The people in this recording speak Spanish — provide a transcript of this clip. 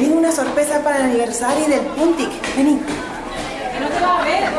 tengo una sorpresa para el aniversario del Puntic. Vení. Que no te vas a ver.